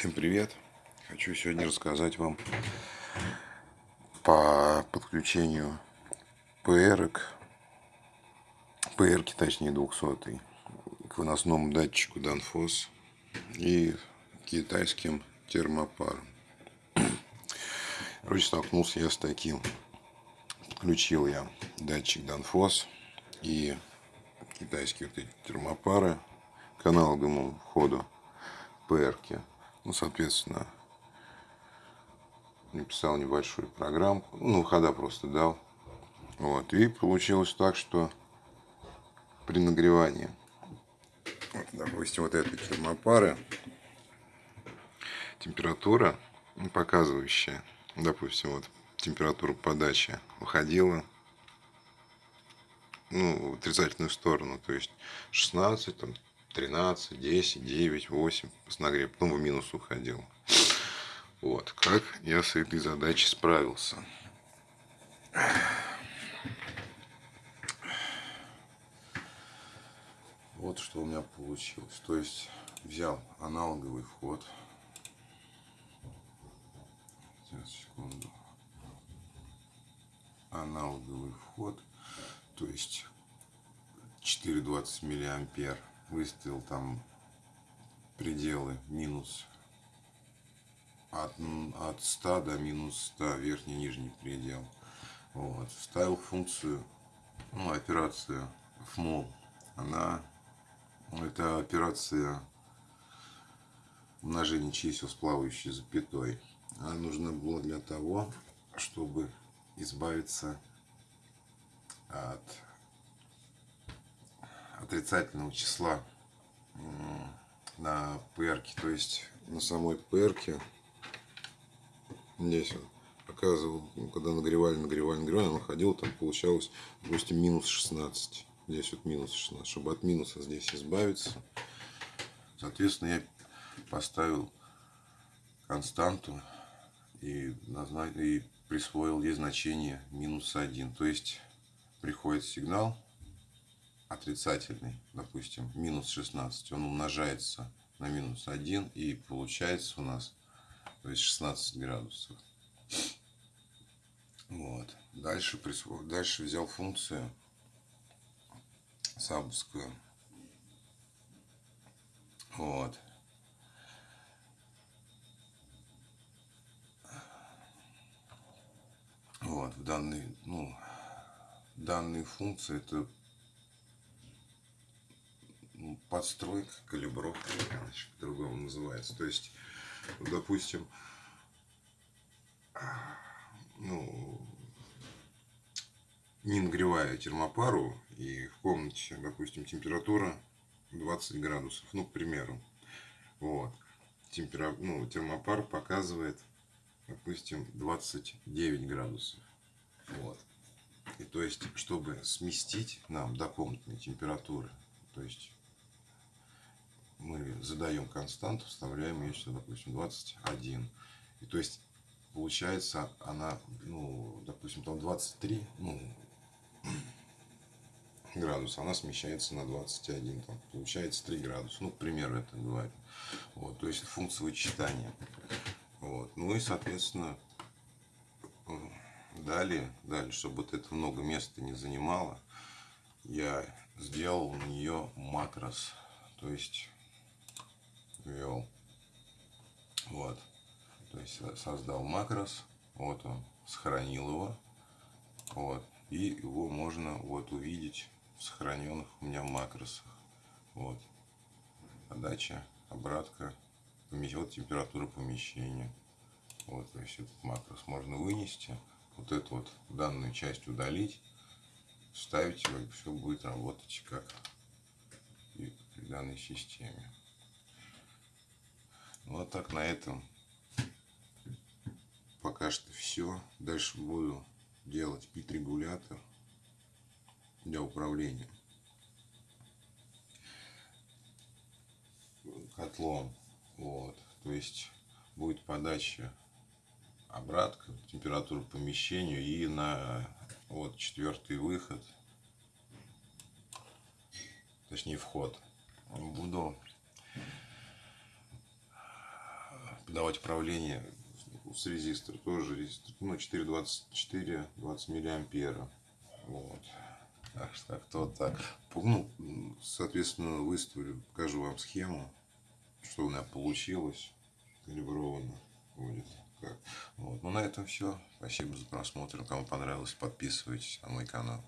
Всем привет! Хочу сегодня рассказать вам по подключению ПР, ПР точнее 200 к выносному датчику Danfoss и китайским термопаром. Короче, столкнулся я с таким. Подключил я датчик Danfoss и китайские вот эти термопары к аналоговому входу ПР. -ки. Ну, соответственно, написал небольшую программку. Ну, хода просто дал. Вот. И получилось так, что при нагревании, вот, допустим, вот этой термопары, температура, показывающая, допустим, вот температура подачи уходила ну, в отрицательную сторону, то есть 16, там, 13, 10, 9, 8 с нагрев, потом в минус уходил. Вот, как я с этой задачей справился. Вот что у меня получилось. То есть взял аналоговый вход. Сейчас, секунду. Аналоговый вход. То есть 4,20 миллиампер выставил там пределы минус от, от 100 до минус 100 верхний нижний предел. Вот. Вставил функцию ну, операцию FMOL она это операция умножения чисел с плавающей запятой. Она нужна была для того чтобы избавиться от отрицательного числа на ПРке, то есть на самой ПРке здесь он показывал, ну, когда нагревали, нагревали, нагревали, он ходил, там получалось, допустим, минус 16. Здесь вот минус 16. Чтобы от минуса здесь избавиться, соответственно, я поставил константу и, и присвоил ей значение минус 1. То есть приходит сигнал отрицательный, допустим, минус 16, он умножается на минус 1 и получается у нас то есть 16 градусов. Вот. Дальше, присво... Дальше взял функцию сабовскую. Вот. Вот, в данной, ну, данные функции это подстройка, калибровка, по-другому называется. То есть, допустим, ну, не нагревая термопару, и в комнате, допустим, температура 20 градусов, ну, к примеру, вот, Темпера... ну, термопар показывает, допустим, 29 градусов, вот. И то есть, чтобы сместить нам до комнатной температуры, то есть мы задаем константу, вставляем ее сюда, допустим, 21. И то есть получается она, ну, допустим, там 23, ну, градуса, она смещается на 21, там, получается 3 градуса, ну, к примеру, это говорю. Вот, то есть функция вычитания. Вот, ну и, соответственно, далее, далее, чтобы вот это много места не занимало, я сделал на нее макрос, то есть ввел. Вот. То есть создал макрос. Вот он. Сохранил его. Вот. И его можно вот увидеть в сохраненных у меня макросах. Вот. Подача, обратка, вот температура помещения. Вот, то есть этот макрос можно вынести, вот эту вот данную часть удалить, вставить его, и все будет работать как и при данной системе. Вот так на этом пока что все. Дальше буду делать пит-регулятор для управления котлом. Вот. То есть будет подача обратка, температуру помещению и на вот четвертый выход, точнее вход. Буду подавать управление с резистор. Тоже резистор. Ну, 424, 20 миллиампера. Вот. Так что как-то вот так. Ну, соответственно, выставлю, покажу вам схему, что у меня получилось. Калибровано будет. Вот. Ну, на этом все. Спасибо за просмотр. Кому понравилось, подписывайтесь на мой канал.